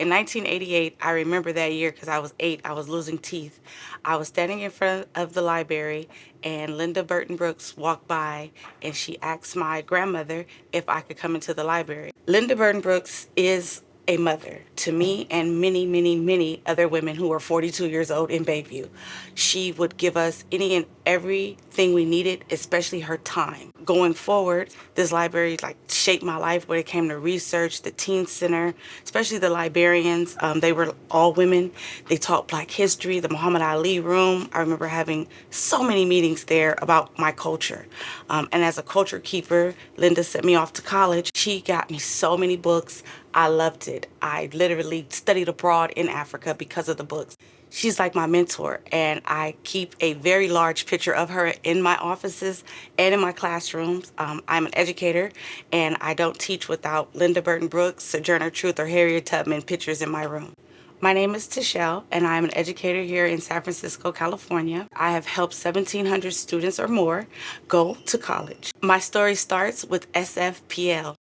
In 1988, I remember that year because I was eight, I was losing teeth. I was standing in front of the library and Linda Burton Brooks walked by and she asked my grandmother if I could come into the library. Linda Burton Brooks is a mother to me and many, many, many other women who are 42 years old in Bayview. She would give us any and everything we needed, especially her time. Going forward, this library like shaped my life when it came to research, the teen center, especially the librarians. Um, they were all women. They taught black history, the Muhammad Ali room. I remember having so many meetings there about my culture. Um, and as a culture keeper, Linda sent me off to college. She got me so many books. I loved it. I literally studied abroad in Africa because of the books. She's like my mentor and I keep a very large picture of her in my offices and in my classrooms. Um, I'm an educator and I don't teach without Linda Burton Brooks, Sojourner Truth, or Harriet Tubman pictures in my room. My name is Tashelle and I'm an educator here in San Francisco, California. I have helped 1,700 students or more go to college. My story starts with SFPL.